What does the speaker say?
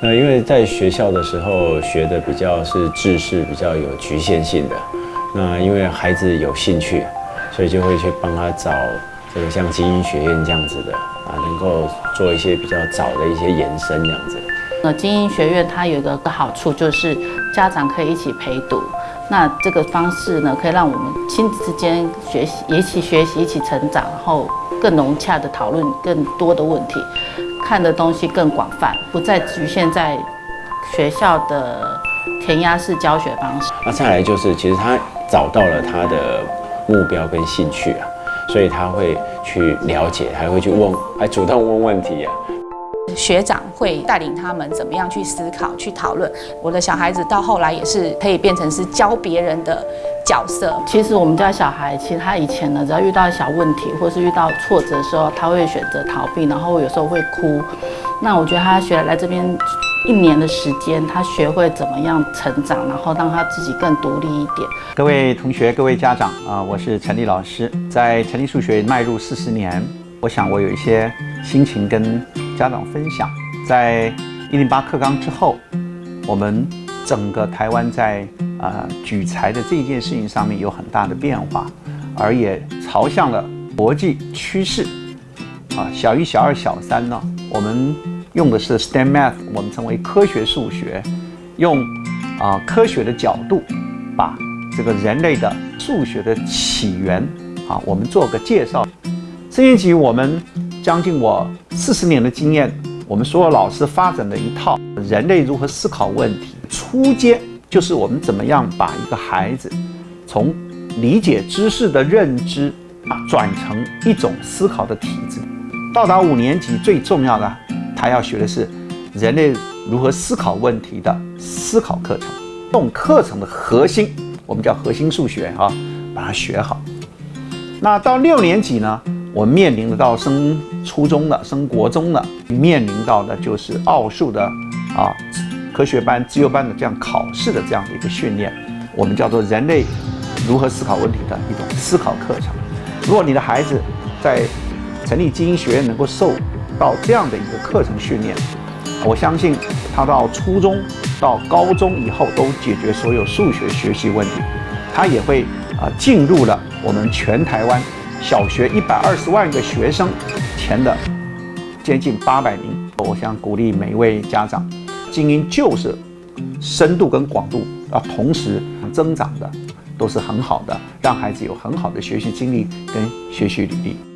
那因为在学校的时候学的比较是知识比较有局限性的，那因为孩子有兴趣，所以就会去帮他找这个像精英学院这样子的啊，能够做一些比较早的一些延伸这样子。那精英学院它有一个好处就是家长可以一起陪读，那这个方式呢，可以让我们亲子之间学习，一起学习，一起成长，然后更融洽的讨论更多的问题，看的东西更广泛，不再局限在学校的填鸭式教学方式。那再来就是，其实他找到了他的目标跟兴趣啊，所以他会去了解，还会去问，还主动问问题啊。学长会带领他们怎么样去思考、去讨论。我的小孩子到后来也是可以变成是教别人的角色。其实我们家小孩，其实他以前呢，只要遇到小问题或是遇到挫折的时候，他会选择逃避，然后有时候会哭。那我觉得他学来这边一年的时间，他学会怎么样成长，然后让他自己更独立一点。各位同学、各位家长啊，我是陈立老师，在陈立数学迈入四十年，我想我有一些心情跟。家长分享，在一零八课纲之后，我们整个台湾在啊举财的这件事情上面有很大的变化，而也朝向了国际趋势。啊，小一、小二、小三呢，我们用的是 STEM Math，我们称为科学数学，用啊科学的角度，把这个人类的数学的起源啊，我们做个介绍。四年级我们。将近我四十年的经验，我们所有老师发展的一套人类如何思考问题。初阶就是我们怎么样把一个孩子从理解知识的认知啊转成一种思考的体质。到达五年级最重要的，他要学的是人类如何思考问题的思考课程。这种课程的核心，我们叫核心数学啊，把它学好。那到六年级呢？我面临的到升初中了、升国中了，面临到的就是奥数的啊，科学班、自由班的这样考试的这样的一个训练，我们叫做人类如何思考问题的一种思考课程。如果你的孩子在成立精英学院能够受到这样的一个课程训练，我相信他到初中、到高中以后都解决所有数学学习问题，他也会啊进入了我们全台湾。小学一百二十万个学生前的接近八百名，我想鼓励每一位家长，精英就是深度跟广度啊同时增长的，都是很好的，让孩子有很好的学习经历跟学习履历。